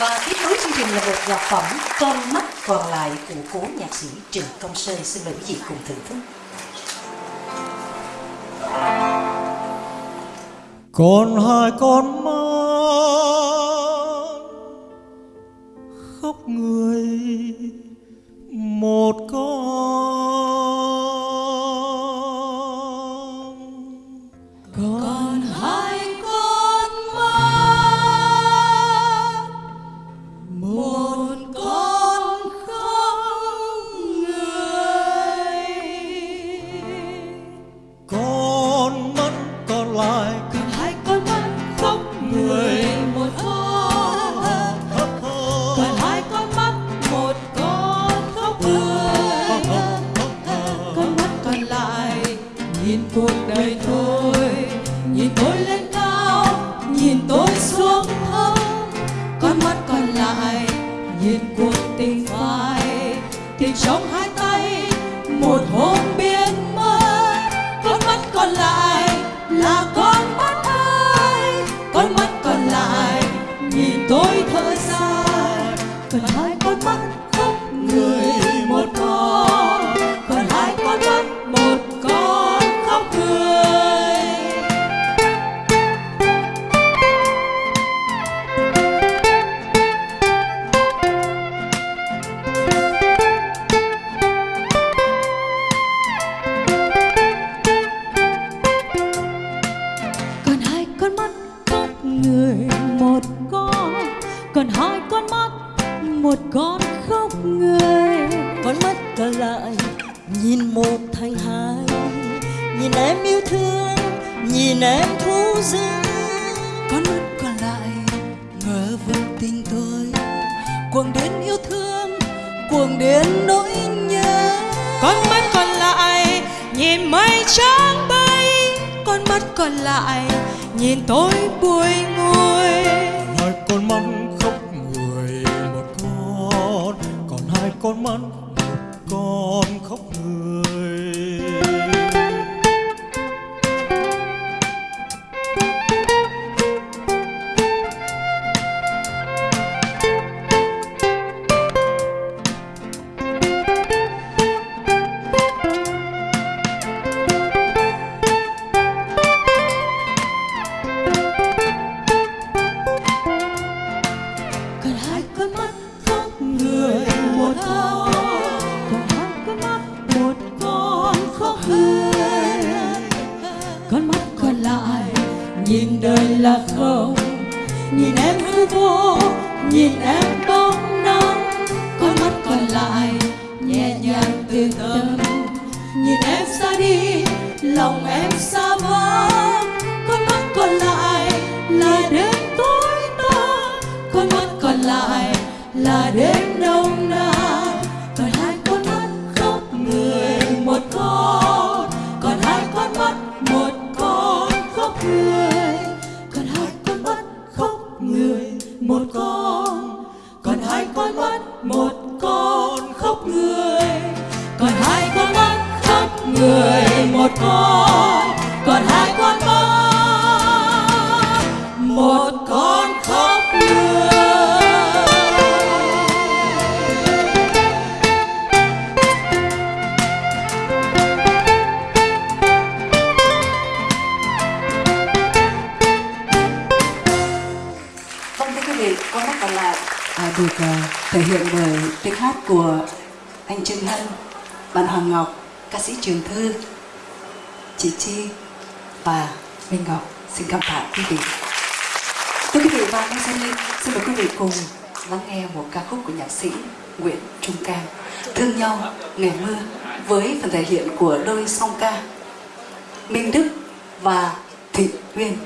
Và tiếp nối chương trình là một nhạc phẩm Con mắt còn lại của cố nhạc sĩ Trần Công Sơn xin mời quý vị cùng thưởng thức. Còn hai con mắt khóc người nhìn cuộc đời thôi, nhìn tôi lên cao, nhìn tôi xuống thấp. Con mắt còn lại, nhìn cuộc tình phai. Tình trong hai tay, một hôm còn hai con mắt, một con khóc người. Con mắt còn lại, nhìn một thành hai. Nhìn em yêu thương, nhìn em thú dữ. Con mắt còn lại, ngờ vực tình tôi. Cuồng đến yêu thương, cuồng đến nỗi nhớ. Con mắt còn lại, nhìn mây trắng bay. Con mắt còn lại, nhìn tôi buồn con mắt con khóc người. Nhìn đời là không. Nhìn em hư vô, nhìn em bóng nắng. Con mắt còn lại nhẹ nhàng từ tâm nhìn em xa đi, lòng em xa vắng con mắt còn lại là đêm tối tăm. Con mắt còn lại là đêm Vâng con mắt còn lại à, được uh, thể hiện bởi tiếng hát của anh Trương Hân, bạn Hoàng Ngọc, ca sĩ Trường Thư, chị Chi và Minh Ngọc. Xin cảm tạ quý vị. Thưa quý vị và các sau đây, xin mời quý vị cùng lắng nghe một ca khúc của nhạc sĩ Nguyễn Trung Cang, Thương nhau ngày mưa với phần thể hiện của đôi song ca Minh Đức và Thị Uyên.